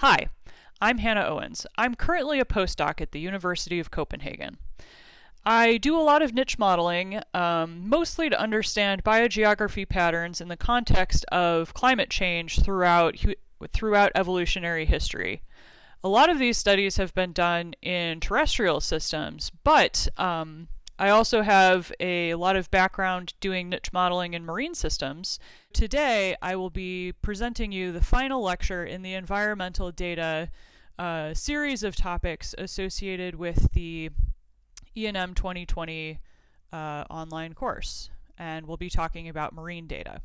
Hi, I'm Hannah Owens. I'm currently a postdoc at the University of Copenhagen. I do a lot of niche modeling, um, mostly to understand biogeography patterns in the context of climate change throughout, throughout evolutionary history. A lot of these studies have been done in terrestrial systems, but um, I also have a lot of background doing niche modeling in marine systems. Today, I will be presenting you the final lecture in the environmental data uh, series of topics associated with the ENM 2020 uh, online course. And we'll be talking about marine data.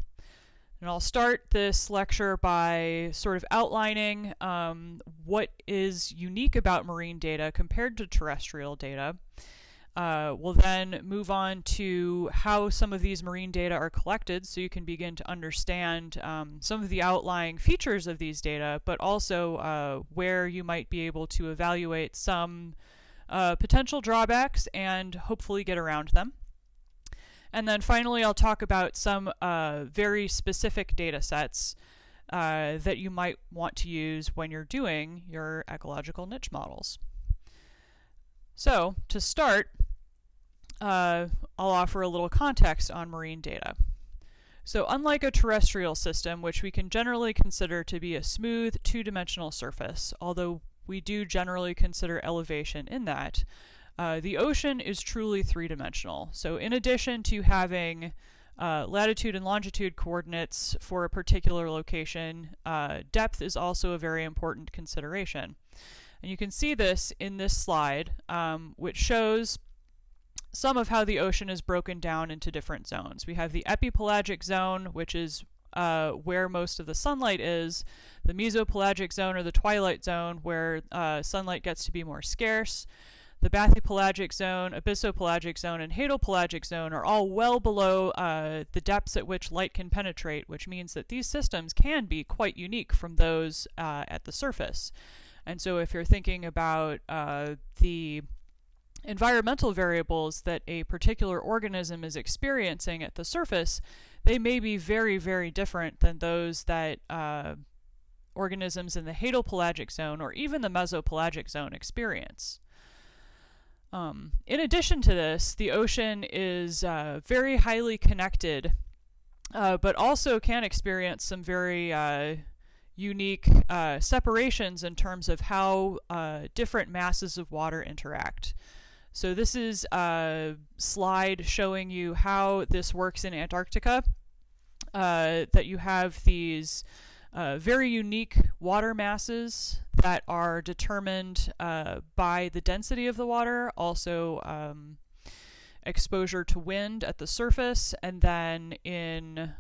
And I'll start this lecture by sort of outlining um, what is unique about marine data compared to terrestrial data. Uh, we'll then move on to how some of these marine data are collected so you can begin to understand um, some of the outlying features of these data, but also uh, where you might be able to evaluate some uh, potential drawbacks and hopefully get around them. And then finally, I'll talk about some uh, very specific data sets uh, that you might want to use when you're doing your ecological niche models. So, to start, uh, I'll offer a little context on marine data. So unlike a terrestrial system, which we can generally consider to be a smooth two-dimensional surface, although we do generally consider elevation in that, uh, the ocean is truly three-dimensional. So in addition to having uh, latitude and longitude coordinates for a particular location, uh, depth is also a very important consideration. And you can see this in this slide, um, which shows some of how the ocean is broken down into different zones. We have the epipelagic zone, which is uh, where most of the sunlight is, the mesopelagic zone or the twilight zone, where uh, sunlight gets to be more scarce. The bathypelagic zone, abyssopelagic zone, and hadopelagic zone are all well below uh, the depths at which light can penetrate, which means that these systems can be quite unique from those uh, at the surface. And so if you're thinking about uh, the environmental variables that a particular organism is experiencing at the surface, they may be very, very different than those that uh, organisms in the hadopelagic zone or even the mesopelagic zone experience. Um, in addition to this, the ocean is uh, very highly connected, uh, but also can experience some very uh, unique uh, separations in terms of how uh, different masses of water interact. So this is a slide showing you how this works in Antarctica, uh, that you have these uh, very unique water masses that are determined uh, by the density of the water, also um, exposure to wind at the surface, and then in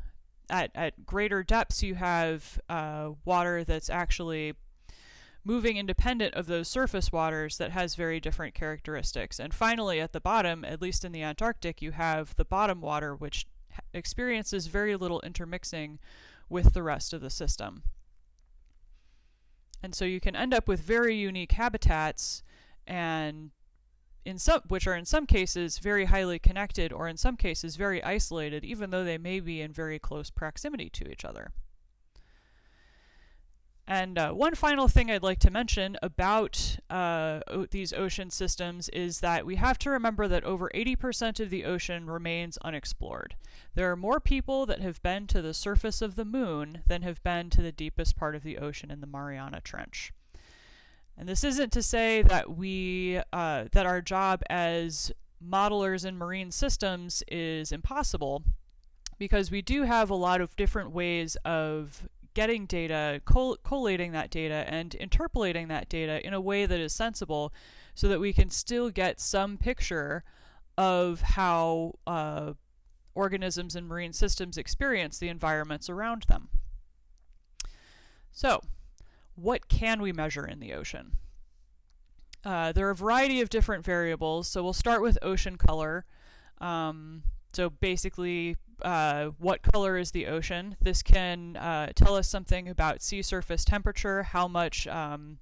at, at greater depths you have uh, water that's actually moving independent of those surface waters that has very different characteristics. And finally, at the bottom, at least in the Antarctic, you have the bottom water, which experiences very little intermixing with the rest of the system. And so you can end up with very unique habitats and in some which are in some cases very highly connected or in some cases very isolated even though they may be in very close proximity to each other. And uh, one final thing I'd like to mention about uh, these ocean systems is that we have to remember that over 80% of the ocean remains unexplored. There are more people that have been to the surface of the moon than have been to the deepest part of the ocean in the Mariana Trench. And this isn't to say that we uh, that our job as modelers in marine systems is impossible because we do have a lot of different ways of getting data, coll collating that data, and interpolating that data in a way that is sensible so that we can still get some picture of how uh, organisms and marine systems experience the environments around them. So, what can we measure in the ocean? Uh, there are a variety of different variables, so we'll start with ocean color. Um, so basically, uh, what color is the ocean. This can uh, tell us something about sea surface temperature, how much um,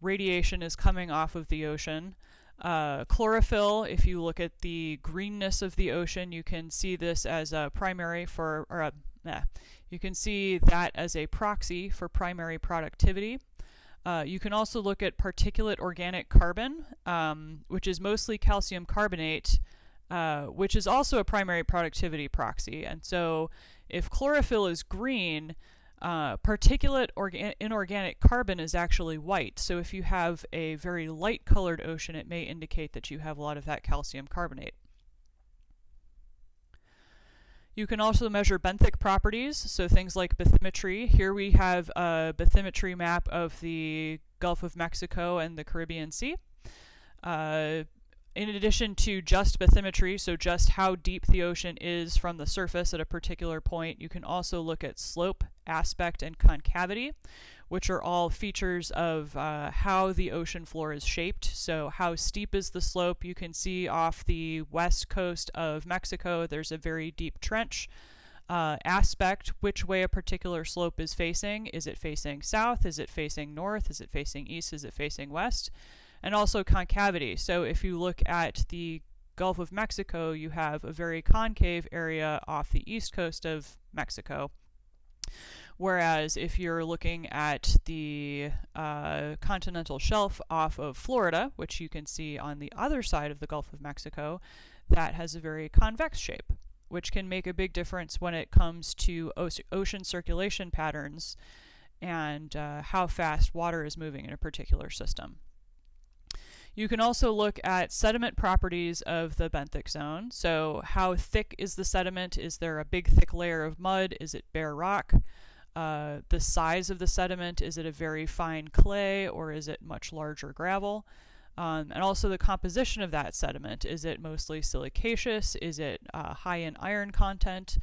radiation is coming off of the ocean. Uh, chlorophyll, if you look at the greenness of the ocean, you can see this as a primary for, or a, nah, you can see that as a proxy for primary productivity. Uh, you can also look at particulate organic carbon, um, which is mostly calcium carbonate, uh, which is also a primary productivity proxy. And so if chlorophyll is green, uh, particulate orga inorganic carbon is actually white. So if you have a very light colored ocean, it may indicate that you have a lot of that calcium carbonate. You can also measure benthic properties, so things like bathymetry. Here we have a bathymetry map of the Gulf of Mexico and the Caribbean Sea. Uh, in addition to just bathymetry, so just how deep the ocean is from the surface at a particular point, you can also look at slope, aspect, and concavity, which are all features of uh, how the ocean floor is shaped. So how steep is the slope? You can see off the west coast of Mexico, there's a very deep trench. Uh, aspect, which way a particular slope is facing. Is it facing south? Is it facing north? Is it facing east? Is it facing west? And also concavity. So if you look at the Gulf of Mexico, you have a very concave area off the east coast of Mexico. Whereas if you're looking at the uh, continental shelf off of Florida, which you can see on the other side of the Gulf of Mexico, that has a very convex shape, which can make a big difference when it comes to ocean circulation patterns and uh, how fast water is moving in a particular system. You can also look at sediment properties of the benthic zone. So how thick is the sediment? Is there a big thick layer of mud? Is it bare rock? Uh, the size of the sediment, is it a very fine clay or is it much larger gravel? Um, and also the composition of that sediment. Is it mostly silicaceous? Is it uh, high in iron content?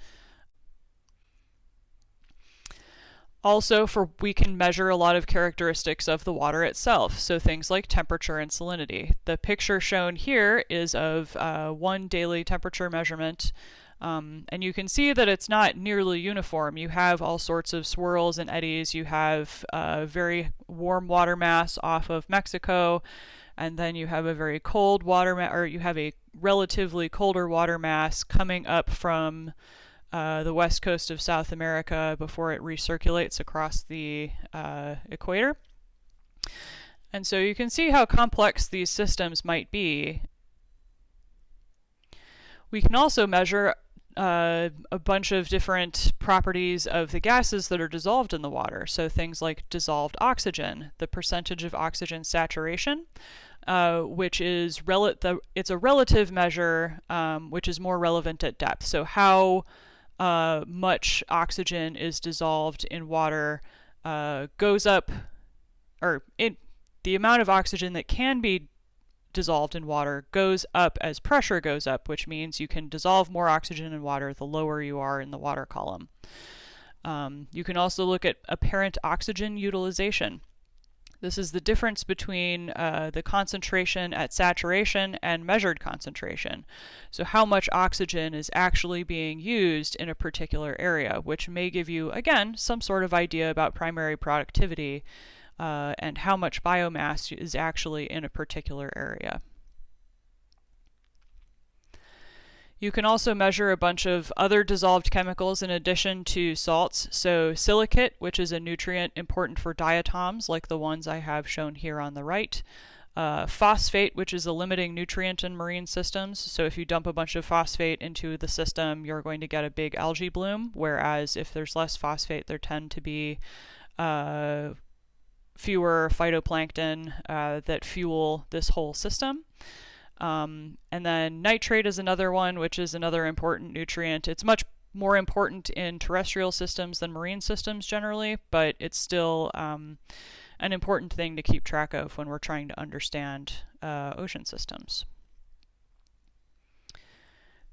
Also, for we can measure a lot of characteristics of the water itself, so things like temperature and salinity. The picture shown here is of uh, one daily temperature measurement, um, and you can see that it's not nearly uniform. You have all sorts of swirls and eddies. You have a very warm water mass off of Mexico, and then you have a very cold water or you have a relatively colder water mass coming up from uh, the west coast of South America before it recirculates across the uh, equator. And so you can see how complex these systems might be. We can also measure uh, a bunch of different properties of the gases that are dissolved in the water. So things like dissolved oxygen, the percentage of oxygen saturation, uh, which is rel the, it's a relative measure, um, which is more relevant at depth. So how uh, much oxygen is dissolved in water uh, goes up, or it, the amount of oxygen that can be dissolved in water goes up as pressure goes up, which means you can dissolve more oxygen in water the lower you are in the water column. Um, you can also look at apparent oxygen utilization. This is the difference between uh, the concentration at saturation and measured concentration. So how much oxygen is actually being used in a particular area, which may give you, again, some sort of idea about primary productivity uh, and how much biomass is actually in a particular area. You can also measure a bunch of other dissolved chemicals in addition to salts. So silicate, which is a nutrient important for diatoms like the ones I have shown here on the right. Uh, phosphate, which is a limiting nutrient in marine systems. So if you dump a bunch of phosphate into the system, you're going to get a big algae bloom, whereas if there's less phosphate, there tend to be uh, fewer phytoplankton uh, that fuel this whole system. Um, and then nitrate is another one, which is another important nutrient. It's much more important in terrestrial systems than marine systems generally, but it's still um, an important thing to keep track of when we're trying to understand uh, ocean systems.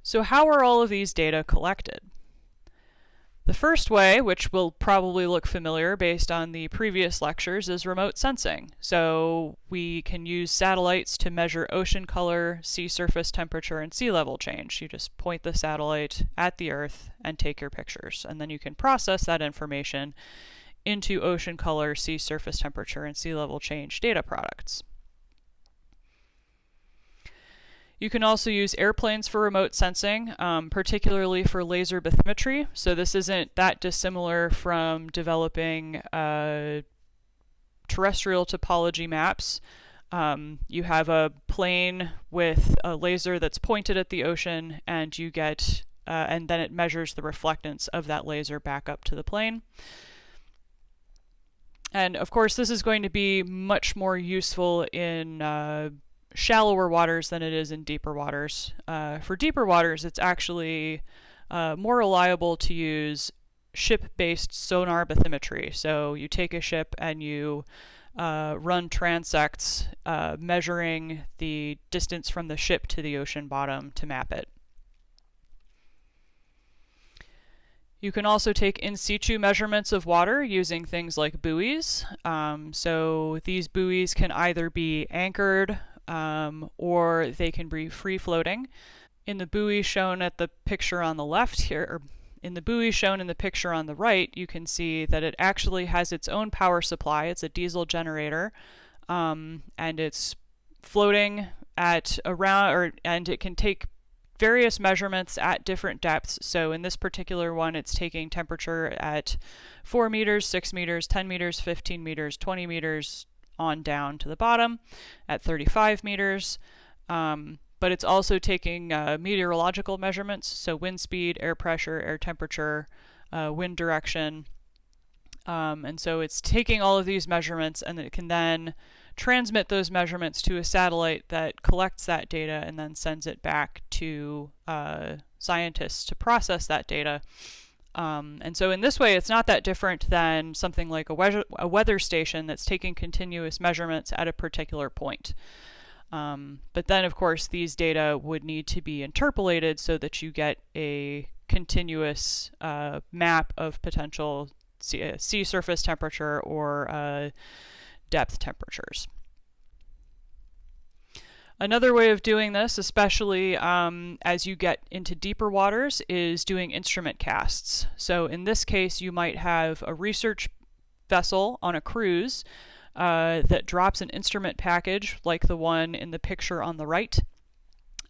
So how are all of these data collected? The first way, which will probably look familiar based on the previous lectures, is remote sensing. So we can use satellites to measure ocean color, sea surface temperature, and sea level change. You just point the satellite at the Earth and take your pictures. And then you can process that information into ocean color, sea surface temperature, and sea level change data products. You can also use airplanes for remote sensing, um, particularly for laser bathymetry. So this isn't that dissimilar from developing uh, terrestrial topology maps. Um, you have a plane with a laser that's pointed at the ocean, and you get, uh, and then it measures the reflectance of that laser back up to the plane. And of course, this is going to be much more useful in uh, shallower waters than it is in deeper waters. Uh, for deeper waters, it's actually uh, more reliable to use ship-based sonar bathymetry. So you take a ship and you uh, run transects uh, measuring the distance from the ship to the ocean bottom to map it. You can also take in situ measurements of water using things like buoys. Um, so these buoys can either be anchored um, or they can be free floating. In the buoy shown at the picture on the left here, in the buoy shown in the picture on the right, you can see that it actually has its own power supply. It's a diesel generator, um, and it's floating at around, or and it can take various measurements at different depths. So in this particular one, it's taking temperature at 4 meters, 6 meters, 10 meters, 15 meters, 20 meters, on down to the bottom at 35 meters. Um, but it's also taking uh, meteorological measurements, so wind speed, air pressure, air temperature, uh, wind direction. Um, and so it's taking all of these measurements and it can then transmit those measurements to a satellite that collects that data and then sends it back to uh, scientists to process that data. Um, and so in this way, it's not that different than something like a, we a weather station that's taking continuous measurements at a particular point. Um, but then, of course, these data would need to be interpolated so that you get a continuous uh, map of potential sea, uh, sea, surface temperature or uh, depth temperatures. Another way of doing this, especially um, as you get into deeper waters, is doing instrument casts. So in this case, you might have a research vessel on a cruise uh, that drops an instrument package like the one in the picture on the right.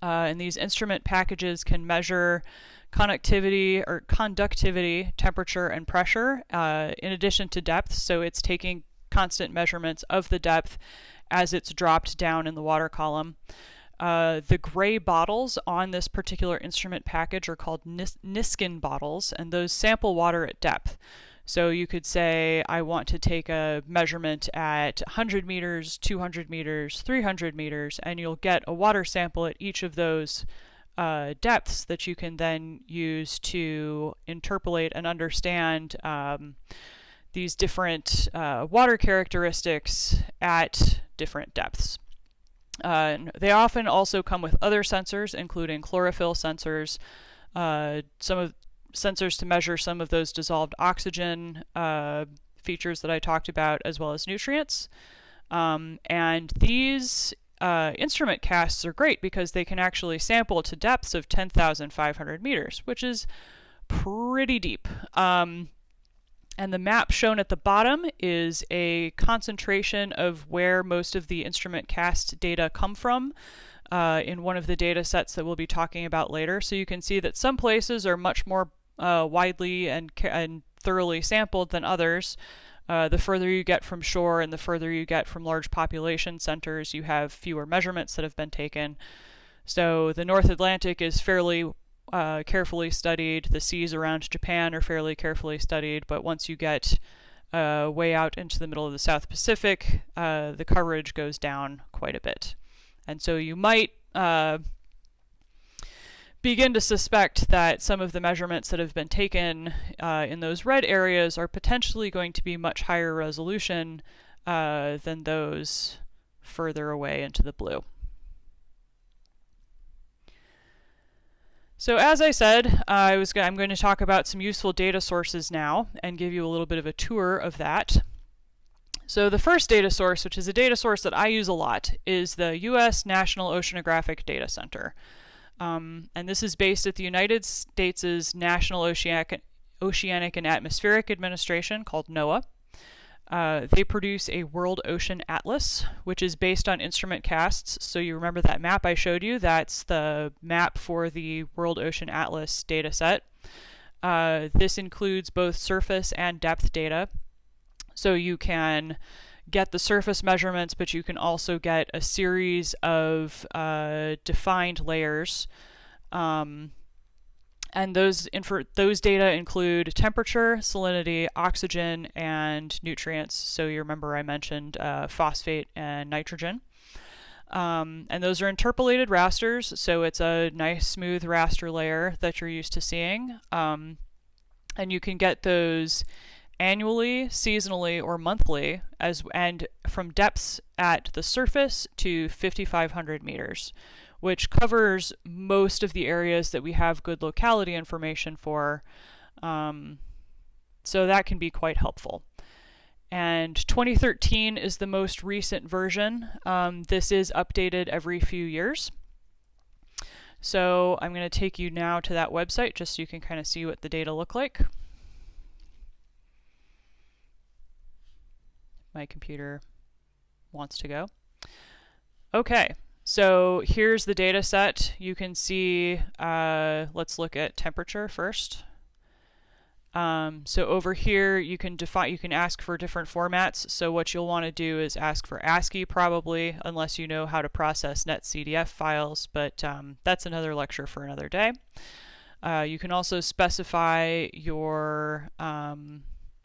Uh, and these instrument packages can measure conductivity or conductivity, temperature, and pressure uh, in addition to depth. So it's taking constant measurements of the depth as it's dropped down in the water column. Uh, the gray bottles on this particular instrument package are called Nis Niskin bottles, and those sample water at depth. So you could say, I want to take a measurement at 100 meters, 200 meters, 300 meters, and you'll get a water sample at each of those uh, depths that you can then use to interpolate and understand um, these different uh, water characteristics at different depths. Uh, they often also come with other sensors, including chlorophyll sensors. Uh, some of sensors to measure some of those dissolved oxygen uh, features that I talked about, as well as nutrients. Um, and these uh, instrument casts are great because they can actually sample to depths of 10,500 meters, which is pretty deep. Um, and the map shown at the bottom is a concentration of where most of the instrument cast data come from uh, in one of the data sets that we'll be talking about later. So you can see that some places are much more uh, widely and, and thoroughly sampled than others. Uh, the further you get from shore and the further you get from large population centers, you have fewer measurements that have been taken. So the North Atlantic is fairly uh, carefully studied. The seas around Japan are fairly carefully studied, but once you get uh, way out into the middle of the South Pacific, uh, the coverage goes down quite a bit. And so you might uh, begin to suspect that some of the measurements that have been taken uh, in those red areas are potentially going to be much higher resolution uh, than those further away into the blue. So as I said, I was I'm going to talk about some useful data sources now and give you a little bit of a tour of that. So the first data source, which is a data source that I use a lot, is the U.S. National Oceanographic Data Center. Um, and this is based at the United States' National Oceanic, Oceanic and Atmospheric Administration called NOAA. Uh, they produce a World Ocean Atlas, which is based on instrument casts. So you remember that map I showed you? That's the map for the World Ocean Atlas data set. Uh, this includes both surface and depth data. So you can get the surface measurements, but you can also get a series of uh, defined layers. Um, and those those data include temperature, salinity, oxygen, and nutrients. So you remember I mentioned uh, phosphate and nitrogen. Um, and those are interpolated rasters, so it's a nice smooth raster layer that you're used to seeing. Um, and you can get those annually, seasonally, or monthly, as and from depths at the surface to 5,500 meters, which covers most of the areas that we have good locality information for. Um, so that can be quite helpful. And 2013 is the most recent version. Um, this is updated every few years. So I'm going to take you now to that website just so you can kind of see what the data look like. My computer wants to go. Okay, so here's the data set. You can see, uh, let's look at temperature first. Um, so over here, you can define, you can ask for different formats. So what you'll want to do is ask for ASCII probably, unless you know how to process NetCDF files, but um, that's another lecture for another day. Uh, you can also specify your um,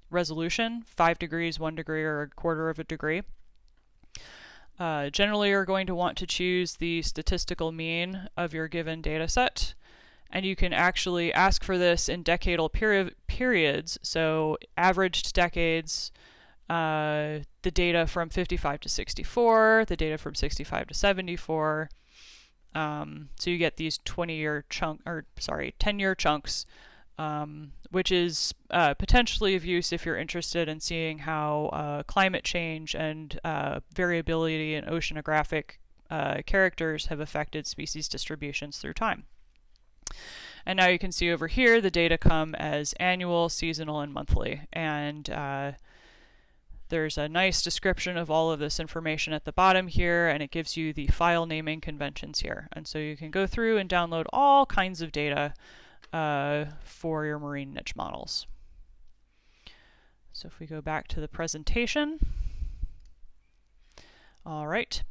resolution, 5 degrees, 1 degree, or a quarter of a degree. Uh, generally, you're going to want to choose the statistical mean of your given data set and you can actually ask for this in decadal peri periods, so averaged decades, uh, the data from 55 to 64, the data from 65 to 74. Um, so you get these 20-year chunk, or sorry, 10-year chunks, um, which is uh, potentially of use if you're interested in seeing how uh, climate change and uh, variability in oceanographic uh, characters have affected species distributions through time. And now you can see over here the data come as annual, seasonal, and monthly. And uh, there's a nice description of all of this information at the bottom here, and it gives you the file naming conventions here. And so you can go through and download all kinds of data uh, for your marine niche models. So if we go back to the presentation, all right,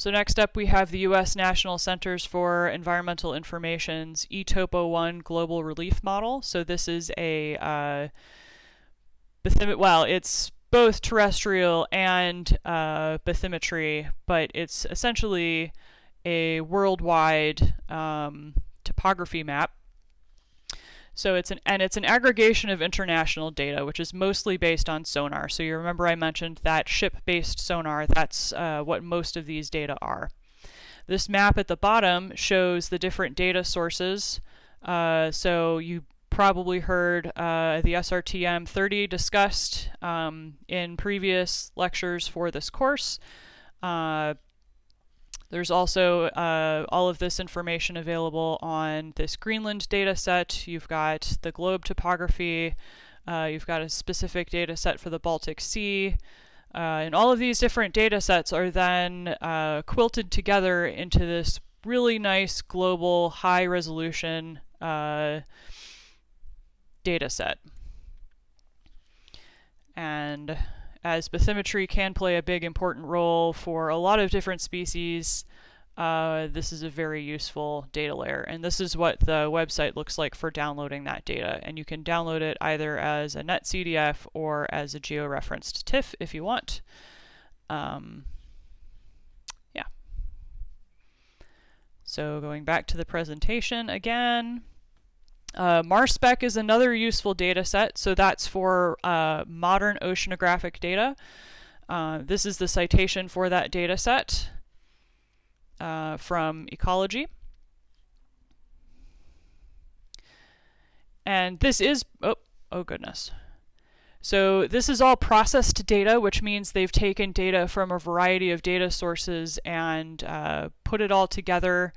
so next up we have the U.S. National Centers for Environmental Information's eTopo1 Global Relief Model. So this is a, uh, well, it's both terrestrial and uh, bathymetry, but it's essentially a worldwide um, topography map so it's an and it's an aggregation of international data, which is mostly based on sonar. So you remember I mentioned that ship-based sonar. That's uh, what most of these data are. This map at the bottom shows the different data sources. Uh, so you probably heard uh, the SRTM 30 discussed um, in previous lectures for this course. Uh, there's also uh, all of this information available on this Greenland data set. You've got the globe topography. Uh, you've got a specific data set for the Baltic Sea. Uh, and all of these different data sets are then uh, quilted together into this really nice global high resolution uh, data set. And as bathymetry can play a big important role for a lot of different species, uh, this is a very useful data layer. And this is what the website looks like for downloading that data. And you can download it either as a NetCDF or as a georeferenced TIFF if you want. Um, yeah. So going back to the presentation again, uh, MarSpec is another useful data set, so that's for uh, modern oceanographic data. Uh, this is the citation for that data set uh, from Ecology. And this is, oh, oh goodness. So this is all processed data, which means they've taken data from a variety of data sources and uh, put it all together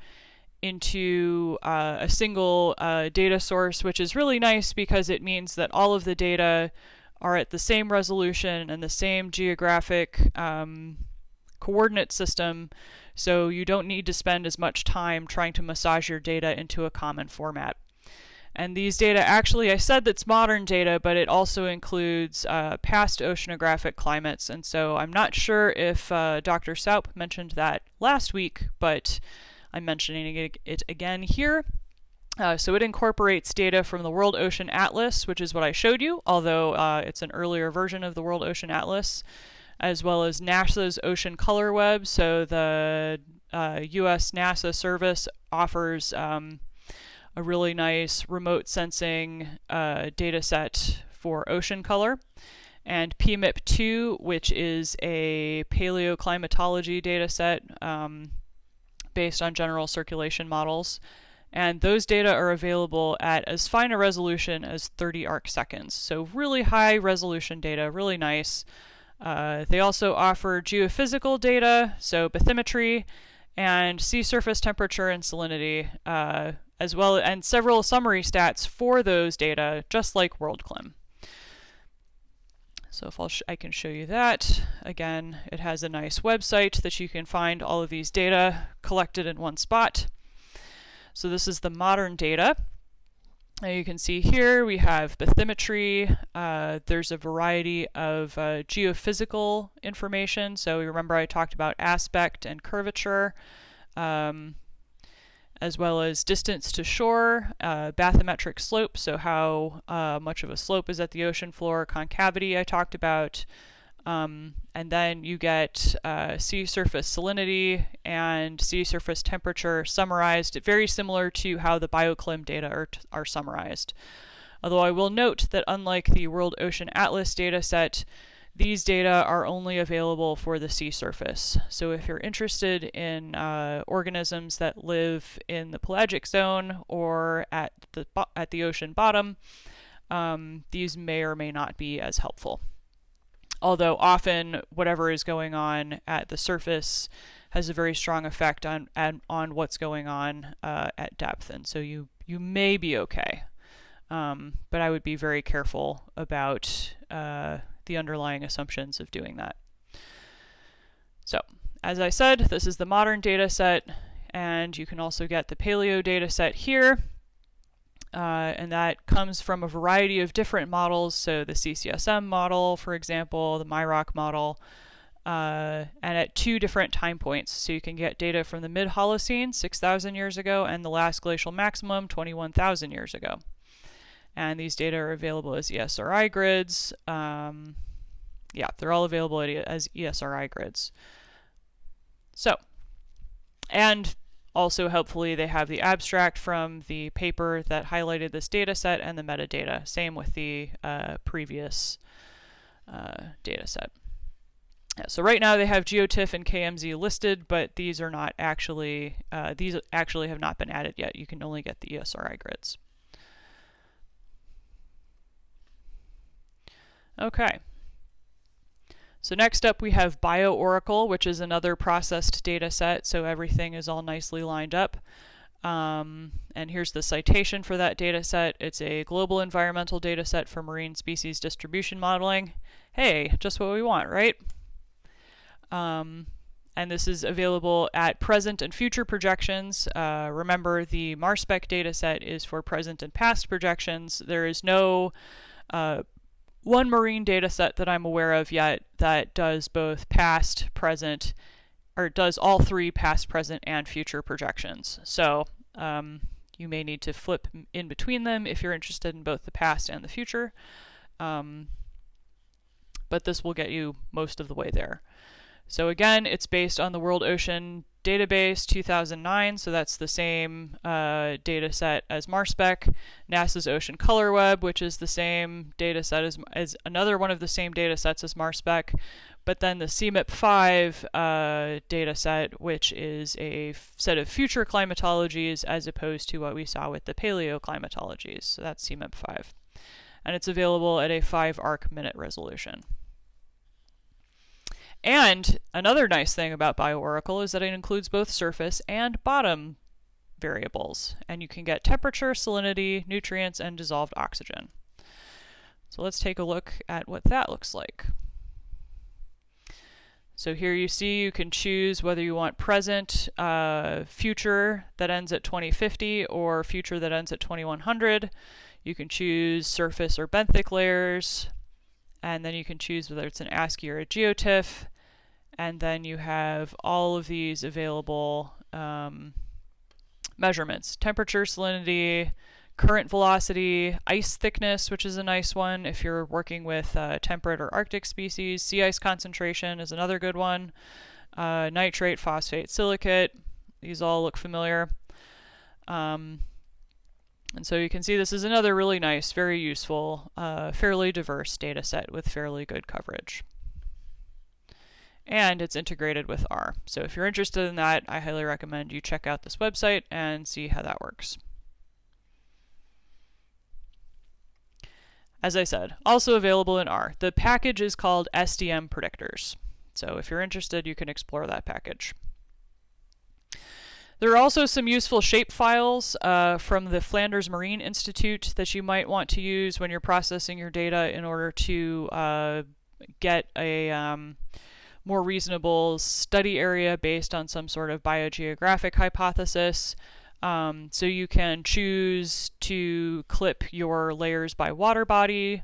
into uh, a single uh, data source, which is really nice because it means that all of the data are at the same resolution and the same geographic um, coordinate system, so you don't need to spend as much time trying to massage your data into a common format. And these data actually, I said that's modern data, but it also includes uh, past oceanographic climates. And so I'm not sure if uh, Dr. Saupe mentioned that last week, but I'm mentioning it again here. Uh, so it incorporates data from the World Ocean Atlas, which is what I showed you, although uh, it's an earlier version of the World Ocean Atlas, as well as NASA's Ocean Color Web. So the US uh, NASA service offers um, a really nice remote sensing uh, data set for ocean color. And PMIP2, which is a paleoclimatology data set um, based on general circulation models. And those data are available at as fine a resolution as 30 arc seconds. So really high resolution data, really nice. Uh, they also offer geophysical data, so bathymetry, and sea surface temperature and salinity, uh, as well and several summary stats for those data, just like WorldClim. So if I'll I can show you that. Again, it has a nice website that you can find all of these data collected in one spot. So this is the modern data. Now you can see here we have bathymetry. Uh, there's a variety of uh, geophysical information. So remember I talked about aspect and curvature, um, as well as distance to shore, uh, bathymetric slope, so how uh, much of a slope is at the ocean floor, concavity I talked about, um, and then you get uh, sea surface salinity and sea surface temperature summarized, very similar to how the BioClim data are, are summarized. Although I will note that unlike the World Ocean Atlas dataset, these data are only available for the sea surface. So if you're interested in uh, organisms that live in the pelagic zone or at the, at the ocean bottom, um, these may or may not be as helpful although often whatever is going on at the surface has a very strong effect on on, what's going on uh, at depth, and so you you may be okay, um, but I would be very careful about uh, the underlying assumptions of doing that. So, as I said, this is the modern data set, and you can also get the paleo data set here. Uh, and that comes from a variety of different models. So the CCSM model, for example, the MIROC model, uh, and at two different time points. So you can get data from the mid-Holocene, 6,000 years ago, and the last glacial maximum, 21,000 years ago. And these data are available as ESRI grids. Um, yeah, they're all available as ESRI grids. So, and also, helpfully they have the abstract from the paper that highlighted this data set and the metadata. Same with the uh, previous uh, data set. So right now they have GeoTIFF and KMZ listed, but these are not actually, uh, these actually have not been added yet. You can only get the ESRI grids. Okay. So next up we have BioOracle, which is another processed data set, so everything is all nicely lined up. Um, and here's the citation for that data set. It's a global environmental data set for marine species distribution modeling. Hey, just what we want, right? Um, and this is available at present and future projections. Uh, remember, the MARSPEC dataset is for present and past projections. There is no uh, one marine data set that I'm aware of yet that does both past, present, or does all three past, present, and future projections. So um, you may need to flip in between them if you're interested in both the past and the future. Um, but this will get you most of the way there. So again, it's based on the World Ocean Database 2009, so that's the same uh, data set as MARSPEC. NASA's Ocean Color Web, which is the same data set as, as another one of the same data sets as MARSPEC. But then the CMIP5 uh, data set, which is a set of future climatologies as opposed to what we saw with the paleoclimatologies. So that's CMIP5. And it's available at a 5 arc minute resolution. And another nice thing about BioOracle is that it includes both surface and bottom variables, and you can get temperature, salinity, nutrients, and dissolved oxygen. So let's take a look at what that looks like. So here you see you can choose whether you want present, uh, future that ends at 2050 or future that ends at 2100. You can choose surface or benthic layers, and then you can choose whether it's an ASCII or a GeoTIFF, and then you have all of these available um, measurements, temperature, salinity, current velocity, ice thickness, which is a nice one if you're working with uh, temperate or arctic species. Sea ice concentration is another good one. Uh, nitrate, phosphate, silicate. These all look familiar. Um, and so you can see this is another really nice, very useful, uh, fairly diverse data set with fairly good coverage. And it's integrated with R. So if you're interested in that, I highly recommend you check out this website and see how that works. As I said, also available in R. The package is called SDM Predictors. So if you're interested, you can explore that package. There are also some useful shape files uh, from the Flanders Marine Institute that you might want to use when you're processing your data in order to uh, get a um, more reasonable study area based on some sort of biogeographic hypothesis. Um, so you can choose to clip your layers by water body.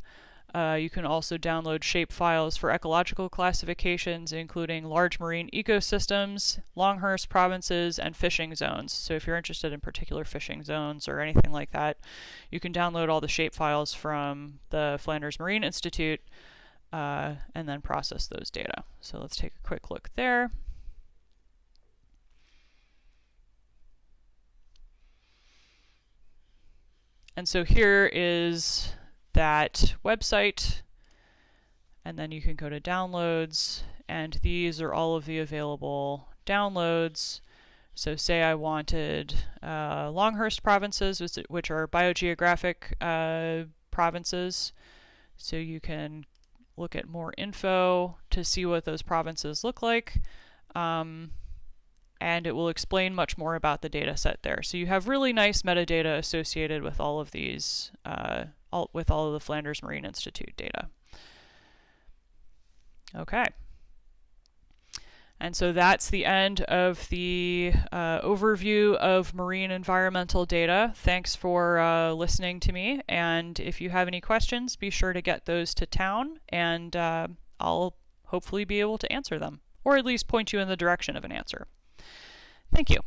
Uh, you can also download shape files for ecological classifications, including large marine ecosystems, Longhurst provinces, and fishing zones. So if you're interested in particular fishing zones or anything like that, you can download all the shape files from the Flanders Marine Institute uh, and then process those data. So let's take a quick look there. And so here is that website. And then you can go to downloads. And these are all of the available downloads. So say I wanted uh, Longhurst provinces, which are biogeographic uh, provinces. So you can look at more info to see what those provinces look like. Um, and it will explain much more about the data set there. So you have really nice metadata associated with all of these, uh, all, with all of the Flanders Marine Institute data. Okay. And so that's the end of the uh, overview of marine environmental data. Thanks for uh, listening to me. And if you have any questions, be sure to get those to Town, and uh, I'll hopefully be able to answer them, or at least point you in the direction of an answer. Thank you.